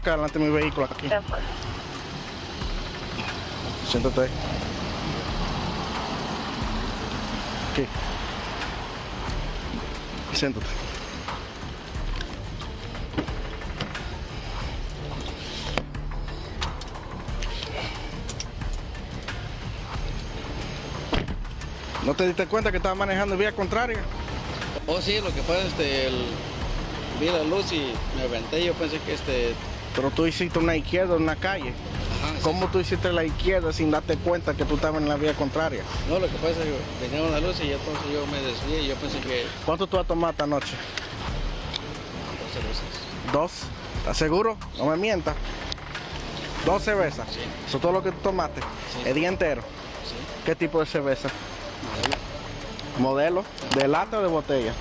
acá delante de mi vehículo aquí. Siéntate ahí. Aquí. Siéntate. ¿No te diste cuenta que estaba manejando en vía contraria? Oh, sí, lo que pasa, este, el, vi la luz y me aventé. Yo pensé que este. Pero tú hiciste una izquierda en una calle. Ajá. ¿Cómo tú hiciste la izquierda sin darte cuenta que tú estabas en la vía contraria? No, lo que pasa es que venía una luz y entonces yo me desvié y yo pensé que. ¿Cuánto tú has tomado esta noche? Dos cervezas. ¿Dos? ¿Estás seguro? No me mientas. ¿Dos cervezas? Sí. ¿Eso es todo lo que tú tomaste? Sí. ¿El día entero? Sí. ¿Qué tipo de cerveza? Modelo. ¿Modelo? ¿De lata o de botella?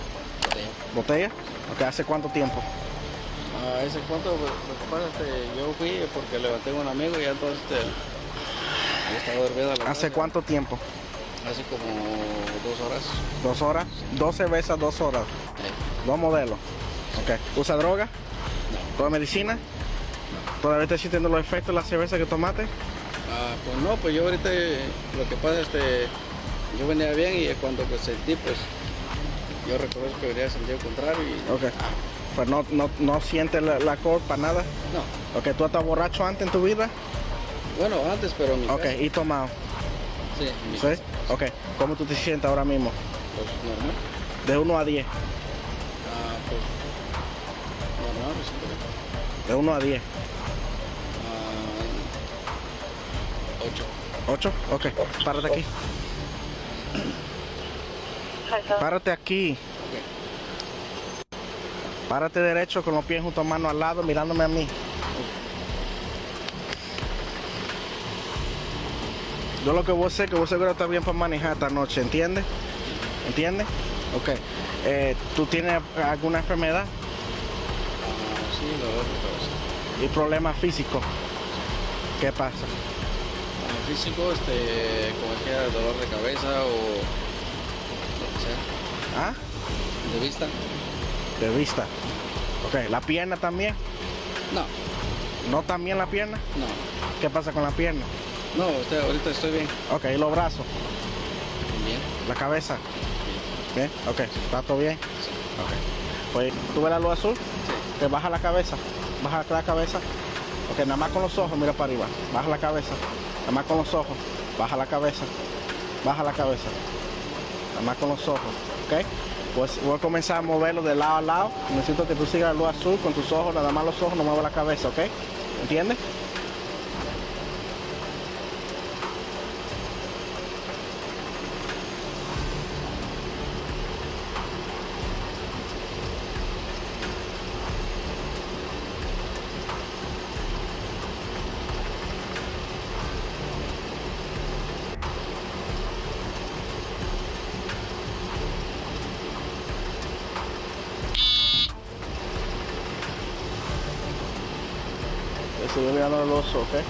botella. ¿Botella? Ok, ¿hace cuánto tiempo? Ah, ese cuánto, lo que pasa es que yo fui porque levanté a un amigo y entonces este, yo estaba dormido a la ¿Hace cuánto tiempo? Hace como dos horas. ¿Dos horas? ¿Dos cervezas, dos horas? ¿Dos modelos? Ok. ¿Usa droga? no. ¿Toda medicina? ¿Todavía estás sintiendo los efectos de la cerveza que tomaste? Ah, pues no, pues yo ahorita lo que pasa este, yo venía bien y cuando pues, sentí pues yo reconozco que venía a sentir contrario y Ok. Pues no, no, no sientes la, la para nada. no. Ok, ¿tú has estado borracho antes en tu vida? Bueno, antes, pero en mi Ok, casa, ¿y tomado? sí, en mi ¿Sí? casa, Ok, ¿cómo tú te sientes ahora mismo? pues normal. De 1 a 10. Ah, pues normal, me siento bien. De 1 a 10. Ah, ocho. ¿8? Ok, párate aquí. Párate aquí. Párate derecho con los pies junto a mano al lado mirándome a mí. Yo lo que voy a hacer es que vos seguro está bien para manejar esta noche, ¿entiendes? ¿Entiendes? Ok. Eh, ¿Tú tienes alguna enfermedad sí, dolor de cabeza. y problemas físicos? ¿Qué pasa? Ah, físico, este, como que dolor de cabeza o lo que sea. ¿Ah? De vista, De vista. Ok, ¿la pierna también? no, ¿No también la pierna? no. ¿Qué pasa con la pierna? No, usted, ahorita estoy bien. Ok, ¿y los brazos? Bien. ¿La cabeza? ¿Bien? Ok, ¿está todo bien? Sí. Ok. Pues, ¿tú ves la luz azul? Sí. Te baja la cabeza. Baja la cabeza. Ok, nada más con los ojos, mira para arriba. Baja la cabeza. Nada más con los ojos. Baja la cabeza. Baja la cabeza. Nada más con los ojos. Ok. Pues voy a comenzar a moverlo de lado a lado. Necesito que tú sigas la luz azul con tus ojos, nada más los ojos, no muevas la cabeza, ¿ok? ¿Entiendes? Sigue mirando los ojos,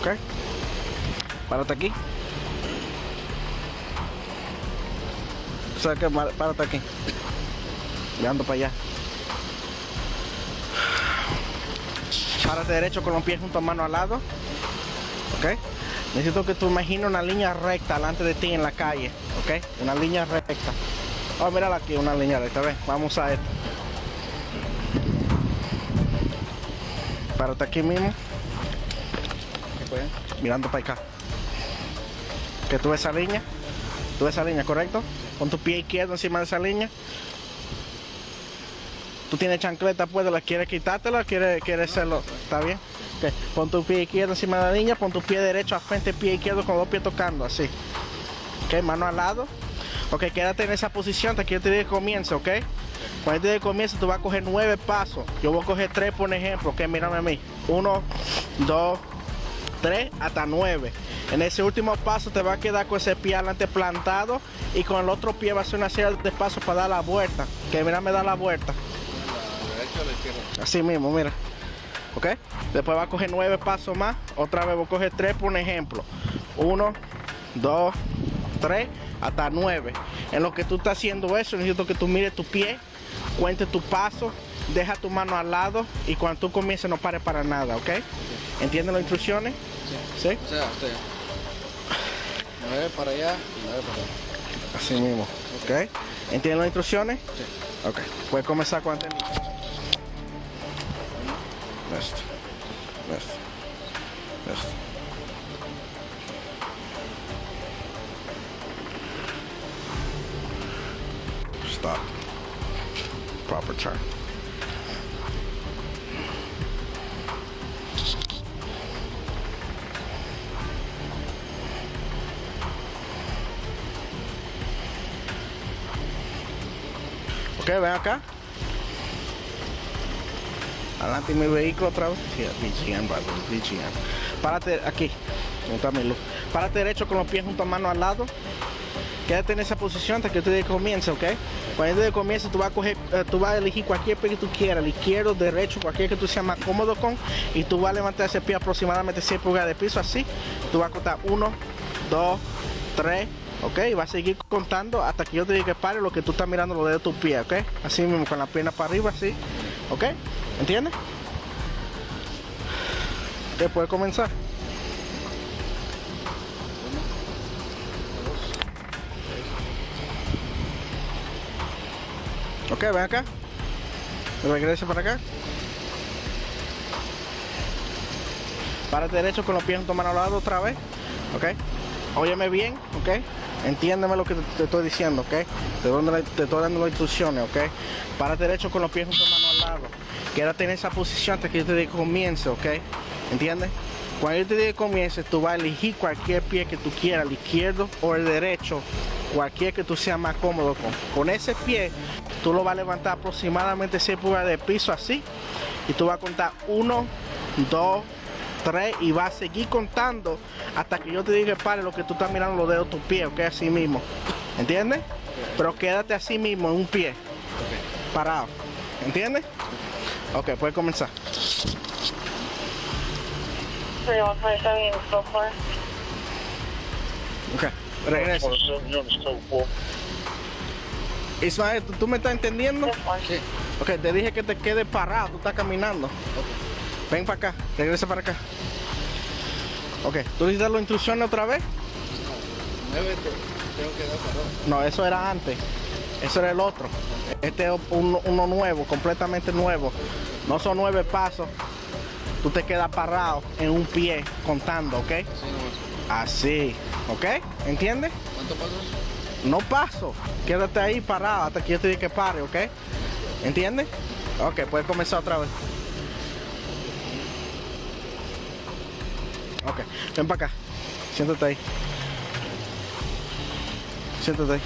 ¿ok? Párate aquí. Mar- Párate aquí. Mirando para allá. Párate derecho con los pies juntos a mano al lado. ¿Ok? Necesito que tú imagines una línea recta delante de ti en la calle. ¿Ok? Una línea recta. Oh, mírala aquí, una línea recta. Ven, vamos a esto. Párate aquí mismo, ¿Qué fue? mirando para acá. Que tú ves esa línea. Tú ves esa línea, ¿correcto? Pon tu pie izquierdo encima de esa línea. Tú tienes chancleta, pues, ¿la quieres quitártela? ¿Quieres, quieres hacerlo? ¿Está bien? Ok, Pon tu pie izquierdo encima de la línea, pon tu pie derecho a frente, pie izquierdo con los dos pies tocando, así. Ok, mano al lado. Ok, quédate en esa posición hasta que yo te comience, ok? Cuando yo te diga que comience, tú vas a coger nueve pasos. Yo voy a coger tres, por ejemplo, ok, mírame a mí. Uno, dos, tres, hasta nueve. En ese último paso te va a quedar con ese pie adelante plantado y con el otro pie va a hacer una serie de pasos para dar la vuelta. Que mira, me da la vuelta. Así mismo, mira. ¿Ok? Después va a coger nueve pasos más. Otra vez voy a coger tres por un ejemplo. Uno, dos, tres, hasta nueve. En lo que tú estás haciendo eso, necesito que tú mires tu pie, cuente tu paso, deja tu mano al lado y cuando tú comiences no pares para nada, ¿ok? ¿Entienden las instrucciones? Sí. ¿Sí? O sea, usted. Nueve para allá y nueve para allá. Así mismo, ¿ok? ¿Entienden las instrucciones? Sí. Ok, puedes comenzar cuando estés listo. Listo. Listo. Listo. Stop. Proper turn. Ok, ven acá. Adelante mi vehículo otra vez. Párate aquí. Párate derecho con los pies junto a mano al lado. Quédate en esa posición hasta que usted comience, ¿ok? Cuando usted comience, tú vas a coger, eh, tú vas a elegir cualquier pie que tú quieras, el izquierdo, derecho, cualquier que tú seas más cómodo con, y tú vas a levantar ese pie aproximadamente 100 pulgadas de piso, así. Tú vas a contar 1, 2, 3, ¿ok? Y vas a seguir contando hasta que yo te diga que pare lo que tú estás mirando lo de tus pies, ¿ok? Así mismo, con la pierna para arriba, así, ¿ok? ¿Entiendes? ¿Qué puede comenzar? Ok, ven acá. Regresa para acá. Párate derecho con los pies juntos mano al lado otra vez. Ok. Óyeme bien, ok. Entiéndeme lo que te, estoy diciendo, ok. Te, estoy dando las instrucciones, ok. Párate derecho con los pies juntos mano al lado. Quédate en esa posición hasta que yo te diga comience, ok. ¿Entiendes? Cuando yo te diga comience, tú vas a elegir cualquier pie que tú quieras, el izquierdo o el derecho, cualquier que tú seas más cómodo con. Con ese pie, tú lo vas a levantar aproximadamente 6 pulgadas de piso así. Y tú vas a contar 1, 2, 3 y vas a seguir contando hasta que yo te diga que pare lo que tú estás mirando los dedos de tu pie, ok, así mismo. ¿Entiendes? Pero quédate así mismo en un pie, parado. ¿Entiendes? Ok, puedes comenzar. 3127 go for it. Ok, regresa. Ismael, ¿tú, tú me estás entendiendo? Sí. Ok, te dije que te quedes parado, tú estás caminando. Ven para acá, regresa para acá. Ok, ¿tú necesitas las instrucciones otra vez? Nueve te- tengo que dar. No, eso era antes. Eso era el otro. Este es uno, uno nuevo, completamente nuevo. No son nueve pasos. Tú te quedas parado en un pie contando, ¿ok? Así ¿ok? ¿Entiendes? ¿Cuánto pasas? No paso. Quédate ahí parado hasta que yo te diga que pare, ¿ok? ¿Entiendes? Ok, puedes comenzar otra vez. Ok, ven para acá. Siéntate ahí. Siéntate ahí.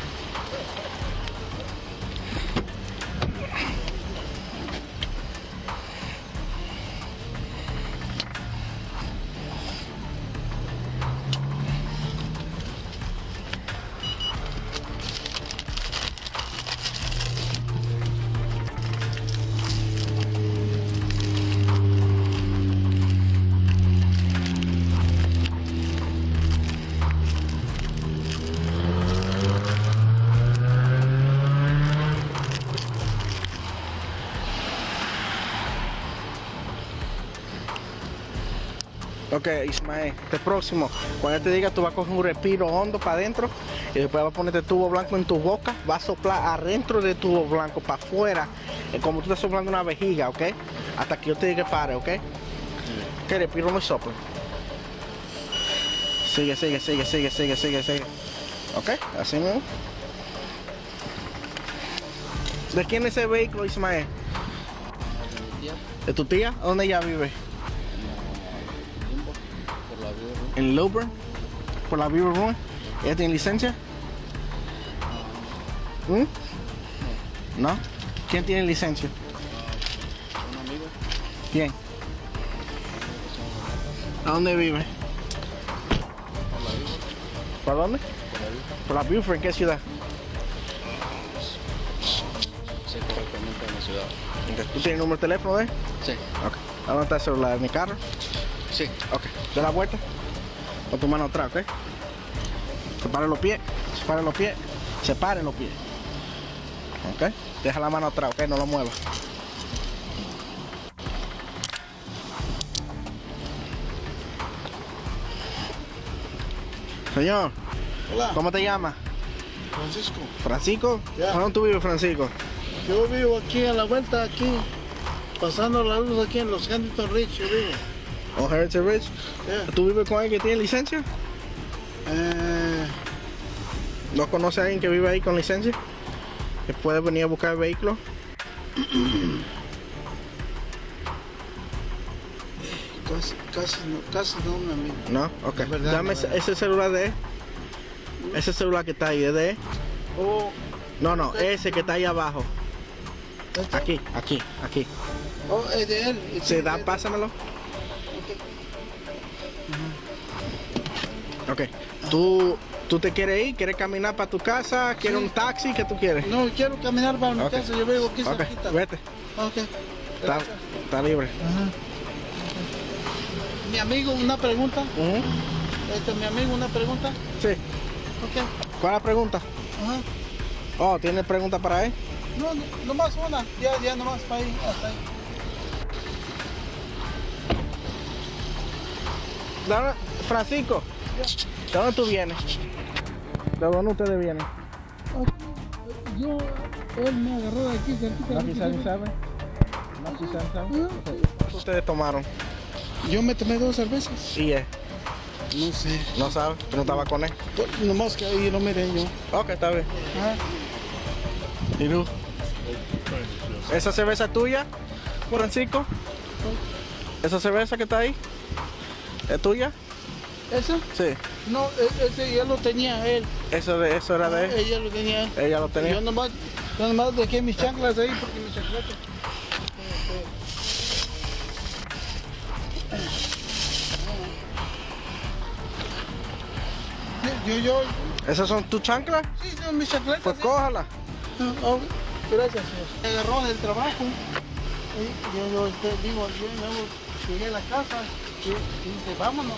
Ok, Ismael, este próximo, cuando te diga, tú vas a coger un respiro hondo para adentro y después vas a ponerte tubo blanco en tu boca, vas a soplar adentro del tubo blanco, para afuera, eh, como tú estás soplando una vejiga, ¿ok? Hasta que yo te diga que pare, ¿ok? Que respiro no sopla. Sigue, sigue, sigue, sigue, sigue, sigue, sigue. ¿Ok? Así mismo. ¿De quién es ese vehículo, Ismael? Mi tía, ¿De tu tía? ¿Dónde ella vive? ¿En Lilburn? ¿Por la Beaver Run? ¿Ella tiene licencia? ¿Mm? ¿No? ¿Quién tiene licencia? Un amigo, ¿Quién? ¿A dónde vive? por la vida, ¿Por dónde? por la vida. ¿Por la Beaufort? ¿En qué ciudad? Sé correctamente en la ciudad. ¿Tú tienes el número de teléfono de él? Sí, Ok. ¿A dónde está el celular? ¿En mi carro? sí. Ok. Da la vuelta. Con tu mano atrás, ¿ok? Separa los pies. Separa los pies. Separen los pies. ¿Ok? Deja la mano atrás, ¿ok? No lo muevas. Señor, Hola, ¿cómo te llamas? Francisco. ¿Francisco? ¿Dónde tú vives, Francisco? Yo vivo aquí a la vuelta, aquí, pasando la luz aquí en los Huntington Ridge, yo vivo. ¿O Heritage? Ya. ¿Tú vives con alguien que tiene licencia? Eh, ¿No conoce a alguien que vive ahí con licencia? ¿Que puede venir a buscar el vehículo? casi, casi, no, casi no, mi amigo. No, ok. Verdad, Dame ese, ese celular de él. Ese celular que está ahí, ¿es de él? Oh, No, no, ese que está ahí abajo. ¿este? Aquí, aquí, aquí. Oh, es de él. ¿Se da? Pásamelo. Ok. ¿Tú, ¿Tú te quieres ir? ¿Quieres caminar para tu casa? ¿Quieres Sí. un taxi? ¿Qué tú quieres? No, quiero caminar para mi casa, yo vivo aquí Ok, cerquita. vete. Ok. Está, está libre. Ajá. Mi amigo, una pregunta. Ujú. Este, mi amigo, una pregunta. Sí. Ok. ¿Cuál es la pregunta? Ajá. Oh, ¿tiene pregunta para él? No, no, nomás una. Ya, ya, nomás para ahí, hasta ahí. ¿De dónde- Francisco, ¿de dónde tú vienes? ¿De dónde ustedes vienen? Yo, él me agarró de aquí, cerquita. Aquí saben, saben. Aquí saben, saben. ¿Cuántos ustedes tomaron? Yo me tomé dos cervezas. Y él, No sé. no sabe, tú no estabas con él. Pues, Nomás que ahí lo miré yo. Ok, está bien. Ajá. ¿Y tú? ¿Esa cerveza es tuya, Francisco? ¿Esa cerveza que está ahí? ¿Es tuya? ¿Ese? Sí. No, e- ese ya lo tenía él. Eso, de, eso era de él. Ella lo tenía él. Ella lo Yo tenía. nomás, yo nomás dejé mis chanclas ahí porque mis chanclas. Yo, yo, ¿Esas son tus chanclas? sí, son mis. Pues sí. cójala. Ah, oh, gracias, señor. Me agarró del trabajo. Yo, yo este, digo, yo llegué a la casa y, y dice, vámonos.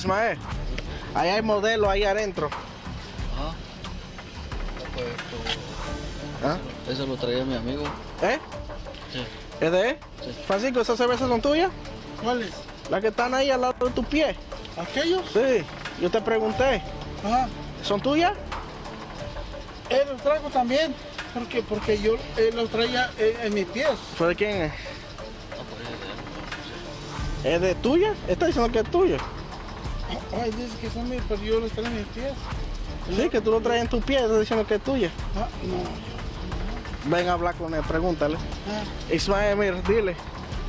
Ismael, ahí hay modelo ahí adentro. Ajá. Pues, ¿Ah? Eso lo traía mi amigo. ¿Eh? Sí. ¿Es de él? Sí. Francisco, ¿esas cervezas son tuyas? ¿Cuáles? Las que están ahí al lado de tu pie. ¿Aquellos? Sí. Yo te pregunté. Ajá. ¿Son tuyas? Él los traigo también. Porque, porque yo él los traía en, en mis pies. ¿Pero de quién es? Él, ¿Es de tuya? Está diciendo que es tuyo. Ay, dice que son míos, pero yo los traigo en mis pies. Sí, que tú lo traes en tu pie, está diciendo que es tuya. Ah, no. Ven a hablar con él, pregúntale. Ah. Ismael, mira, dile.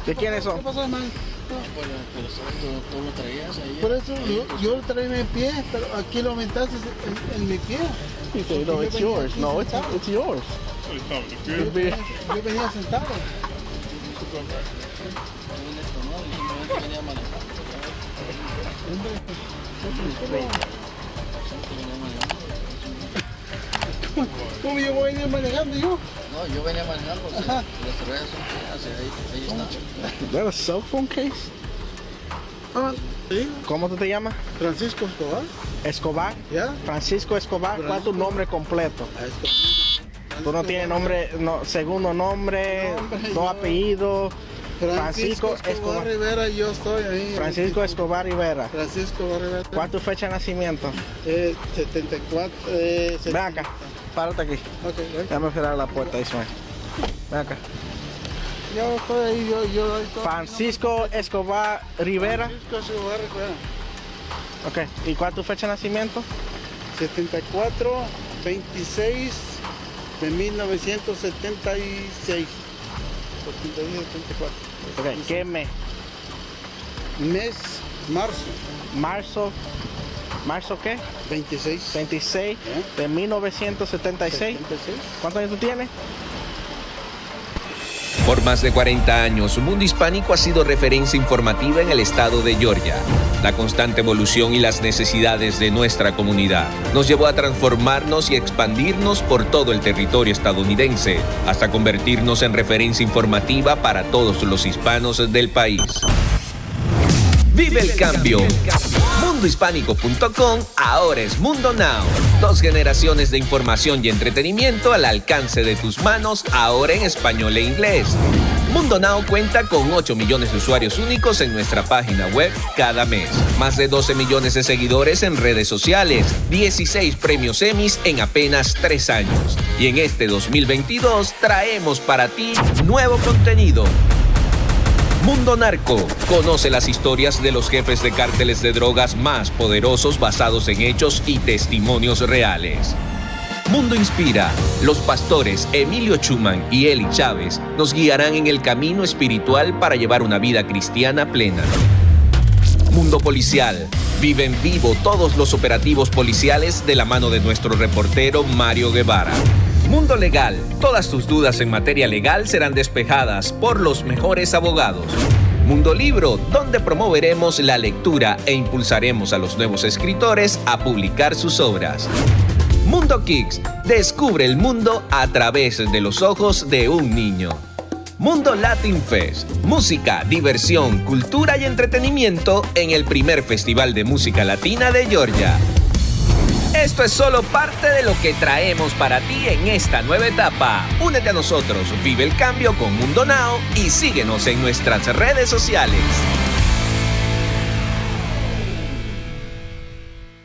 ¿De quiénes ¿Qué son? pasó, hermano? Pero, pero. Tú, tú lo traías ahí. Por eso yo, yo lo traía en mi pie, pero aquí lo aumentaste en, en mi pie. He said, no, it's yours. No, it's, it's yours. Yo venía, yo venía sentado. Yo venía esto, ¿no? Y simplemente venía manejando. Siempre venía manejando. ¿Cómo yo voy a ir manejando yo? No, yo venía manejando. Las cervezas son ahí, ahí están. ¿Is that a cell phone case? Ah, sí. ¿Cómo tú te llamas? Francisco Escobar. Escobar. ¿Ya? Francisco Escobar. ¿Cuál es tu nombre completo? Ah, esto. Tú no tienes nombre, no, segundo nombre, Nombre, dos yo- apellidos. Francisco Escobar, Escobar. Rivera, yo estoy ahí. Francisco Escobar Rivera. Francisco Escobar Rivera. ¿Cuál es tu fecha de nacimiento? Eh, 74. Eh, Ven acá, párate aquí. Ok, ven. Déjame cerrar la puerta, Ismael. Ven acá. Yo estoy ahí, yo, yo estoy. Francisco Escobar Rivera. Francisco Escobar Rivera. Ok. ¿Y cuál es tu fecha de nacimiento? 74, 26 de 1976. 76, 74. Ok. ¿Qué mes? Mes, marzo, Marzo. ¿Marzo qué? 26. 26 ¿Eh? de 1976. 76. ¿Cuántos años tú tienes? Por más de 40 años, Mundo Hispánico ha sido referencia informativa en el estado de Georgia. La constante evolución y las necesidades de nuestra comunidad nos llevó a transformarnos y expandirnos por todo el territorio estadounidense, hasta convertirnos en referencia informativa para todos los hispanos del país. Vive el cambio. Mundohispánico.com ahora es Mundo Now. Dos generaciones de información y entretenimiento al alcance de tus manos, ahora en español e inglés. Mundo Now cuenta con 8 millones de usuarios únicos en nuestra página web cada mes. Más de 12 millones de seguidores en redes sociales. 16 premios Emmys en apenas 3 años. Y en este 2022 traemos para ti nuevo contenido. Mundo Narco. Conoce las historias de los jefes de cárteles de drogas más poderosos basados en hechos y testimonios reales. Mundo Inspira. Los pastores Emilio Chuman y Eli Chávez nos guiarán en el camino espiritual para llevar una vida cristiana plena. Mundo Policial. Vive en vivo todos los operativos policiales de la mano de nuestro reportero Mario Guevara. Mundo Legal. Todas tus dudas en materia legal serán despejadas por los mejores abogados. Mundo Libro, donde promoveremos la lectura e impulsaremos a los nuevos escritores a publicar sus obras. Mundo Kicks. Descubre el mundo a través de los ojos de un niño. Mundo Latin Fest. Música, diversión, cultura y entretenimiento en el primer Festival de Música Latina de Georgia. Esto es solo parte de lo que traemos para ti en esta nueva etapa. Únete a nosotros, vive el cambio con Mundo Now y síguenos en nuestras redes sociales.